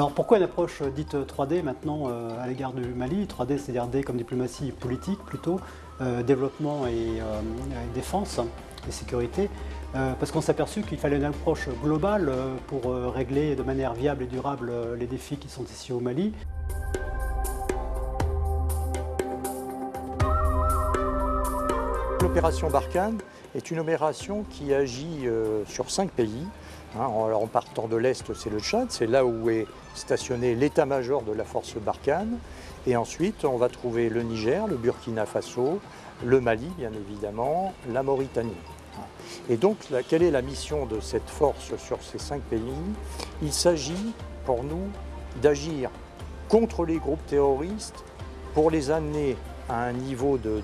Alors pourquoi une approche dite 3D maintenant à l'égard du Mali? 3D, c'est-à-dire D comme diplomatie politique plutôt, développement et, défense et sécurité parce qu'on s'est aperçu qu'il fallait une approche globale pour régler de manière viable et durable les défis qui sont ici au Mali. L'opération Barkhane est une opération qui agit euh, sur cinq pays. Hein, en, partant de l'Est, c'est le Tchad, c'est là où est stationné l'état-major de la force Barkhane. Et ensuite, on va trouver le Niger, le Burkina Faso, le Mali, bien évidemment, la Mauritanie. Et donc, quelle est la mission de cette force sur ces cinq pays? Il s'agit pour nous d'agir contre les groupes terroristes pour les amener à un niveau de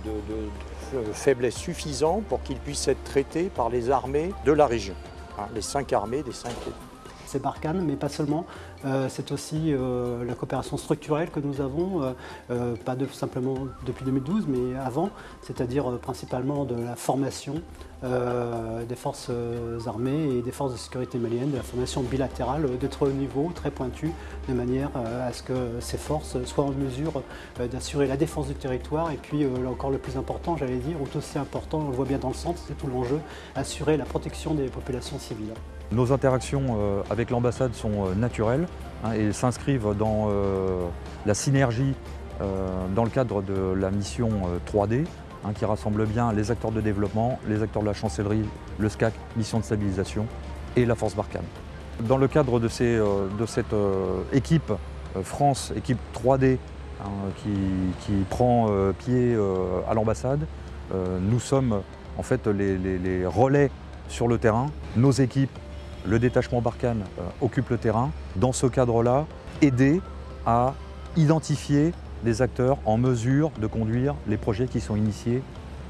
faiblesse suffisant pour qu'ils puissent être traités par les armées de la région, les cinq armées des cinq. C'est Barkhane, mais pas seulement. Euh, c'est aussi euh, la coopération structurelle que nous avons, euh, pas simplement depuis 2012, mais avant, c'est-à-dire principalement de la formation des forces armées et des forces de sécurité maliennes, de la formation bilatérale de très haut niveau, très pointue, de manière à ce que ces forces soient en mesure d'assurer la défense du territoire et puis encore le plus important, j'allais dire, ou aussi important, on le voit bien dans le centre, c'est tout l'enjeu, assurer la protection des populations civiles. Nos interactions avec l'ambassade sont naturelles. Hein, et s'inscrivent dans euh, la synergie euh, dans le cadre de la mission 3D euh, hein, qui rassemble bien les acteurs de développement, les acteurs de la chancellerie, le SCAC, mission de stabilisation et la force Barkhane. Dans le cadre de, cette équipe France, équipe 3D, hein, qui, prend pied à l'ambassade, nous sommes en fait les relais sur le terrain. Nos équipes le détachement Barkhane euh, occupe le terrain. Dans ce cadre-là, aider à identifier les acteurs en mesure de conduire les projets qui sont initiés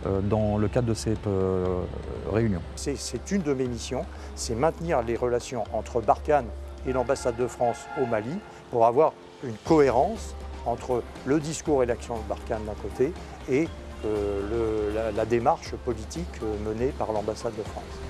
euh, dans le cadre de cette euh, réunion. C'est une de mes missions, c'est maintenir les relations entre Barkhane et l'ambassade de France au Mali pour avoir une cohérence entre le discours et l'action de Barkhane d'un côté et la démarche politique menée par l'ambassade de France.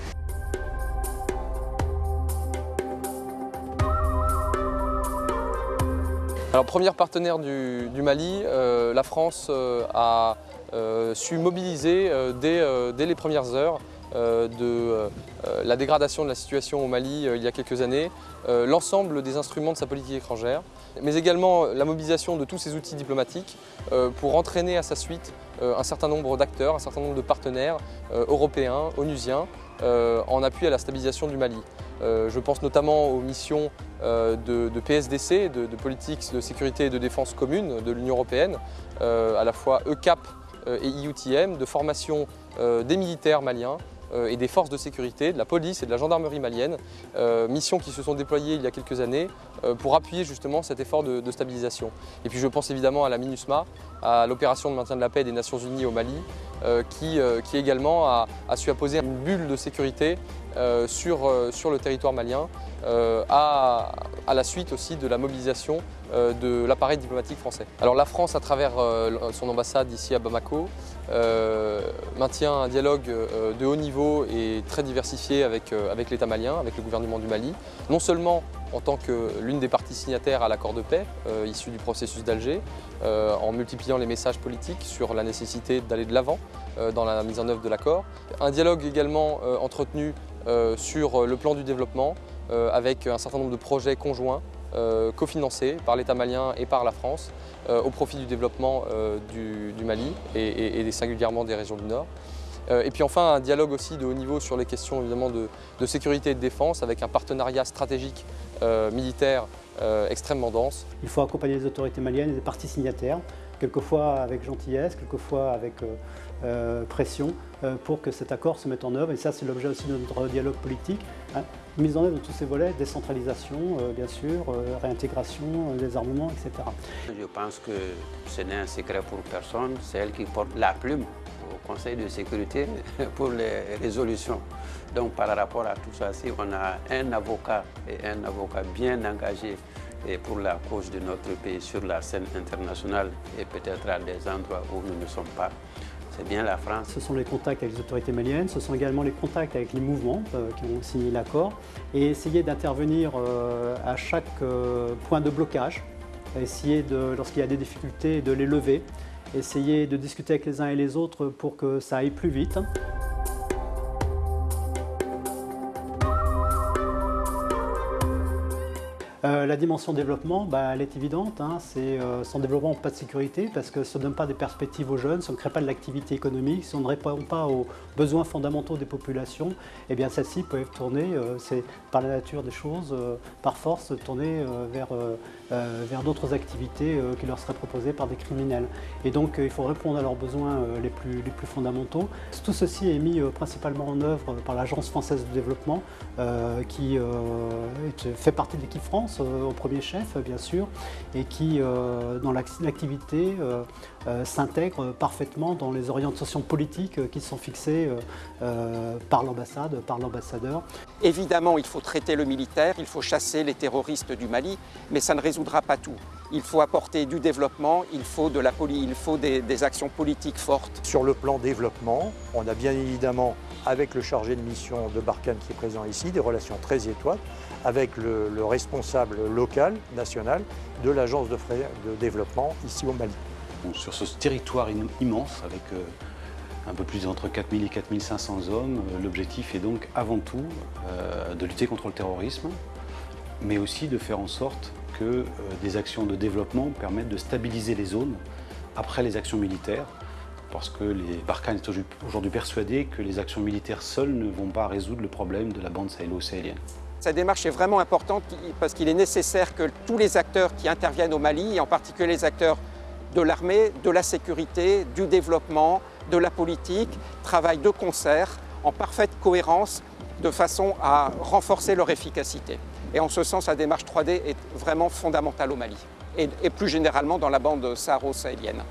Alors première partenaire du, Mali, euh, la France euh, a euh, su mobiliser dès, les premières heures de la dégradation de la situation au Mali il y a quelques années, l'ensemble des instruments de sa politique étrangère, mais également la mobilisation de tous ses outils diplomatiques pour entraîner à sa suite un certain nombre d'acteurs, un certain nombre de partenaires européens, onusiens, en appui à la stabilisation du Mali. Euh, je pense notamment aux missions euh, de, PSDC, de, politique de sécurité et de défense commune de l'Union européenne, euh, à la fois ECAP et IUTM, de formation des militaires maliens, et des forces de sécurité, de la police et de la gendarmerie malienne, missions qui se sont déployées il y a quelques années pour appuyer justement cet effort de, stabilisation. Et puis je pense évidemment à la MINUSMA, à l'opération de maintien de la paix des Nations Unies au Mali, qui, qui également a, su apposer une bulle de sécurité euh, sur, euh, le territoire malien euh, à, la suite aussi de la mobilisation de l'appareil diplomatique français. Alors la France, à travers son ambassade ici à Bamako, maintient un dialogue de haut niveau et très diversifié avec, l'État malien, avec le gouvernement du Mali, non seulement en tant que l'une des parties signataires à l'accord de paix issu du processus d'Alger, en multipliant les messages politiques sur la nécessité d'aller de l'avant dans la mise en œuvre de l'accord. Un dialogue également entretenu euh, sur le plan du développement euh, avec un certain nombre de projets conjoints euh, cofinancés par l'État malien et par la France au profit du développement du, Mali et, singulièrement des régions du Nord. Et puis enfin, un dialogue aussi de haut niveau sur les questions évidemment de, sécurité et de défense avec un partenariat stratégique militaire extrêmement dense. Il faut accompagner les autorités maliennes et les parties signataires, quelquefois avec gentillesse, quelquefois avec euh, pression euh, pour que cet accord se mette en œuvre. Et ça, c'est l'objet aussi de notre dialogue politique. Hein. Mise en œuvre de tous ces volets, décentralisation, euh, bien sûr, réintégration, désarmement, etc. Je pense que ce n'est un secret pour personne. C'est elle qui porte la plume au Conseil de sécurité pour les résolutions. Donc par rapport à tout ça, si on a un avocat et un avocat bien engagé pour la cause de notre pays sur la scène internationale et peut-être à des endroits où nous ne sommes pas, c'est bien la France. Ce sont les contacts avec les autorités maliennes, ce sont également les contacts avec les mouvements euh, qui ont signé l'accord et essayer d'intervenir euh, à chaque euh, point de blocage, essayer de, lorsqu'il y a des difficultés, de les lever, essayer de discuter avec les uns et les autres pour que ça aille plus vite. Euh, la dimension développement, bah, elle est évidente. Hein. c'est euh, sans développement, pas de sécurité, parce que ça ne donne pas des perspectives aux jeunes, on ne crée pas de l'activité économique, si on ne répond pas aux besoins fondamentaux des populations, eh bien celles-ci peuvent tourner, euh, c'est par la nature des choses, par force, tourner vers, d'autres activités qui leur seraient proposées par des criminels. Et donc il faut répondre à leurs besoins les plus fondamentaux. Tout ceci est mis principalement en œuvre par l'Agence française de développement, qui fait partie de l'équipe France euh, au premier chef, bien sûr, et qui, euh, dans l'activité, euh, s'intègre parfaitement dans les orientations politiques qui sont fixées par l'ambassade, par l'ambassadeur. Évidemment, il faut traiter le militaire, il faut chasser les terroristes du Mali, mais ça ne résoudra pas tout. Il faut apporter du développement, il faut, de la il faut des, des actions politiques fortes. Sur le plan développement, on a bien évidemment, avec le chargé de mission de Barkhane qui est présent ici, des relations très étroites avec le, responsable local, national, de l'agence de, de, développement ici au Mali. sur ce territoire immense, avec euh, un peu plus entre 4000 et 4500 hommes, euh, l'objectif est donc avant tout euh, de lutter contre le terrorisme, mais aussi de faire en sorte que des actions de développement permettent de stabiliser les zones après les actions militaires, parce que les Barkhane sont aujourd'hui persuadés que les actions militaires seules ne vont pas résoudre le problème de la bande sahélo-sahélienne. Cette démarche est vraiment importante parce qu'il est nécessaire que tous les acteurs qui interviennent au Mali, et en particulier les acteurs de l'armée, de la sécurité, du développement, de la politique, travaillent de concert, en parfaite cohérence, de façon à renforcer leur efficacité. Et en ce sens, la démarche 3D est vraiment fondamentale au Mali, et, plus généralement dans la bande saharo-sahélienne.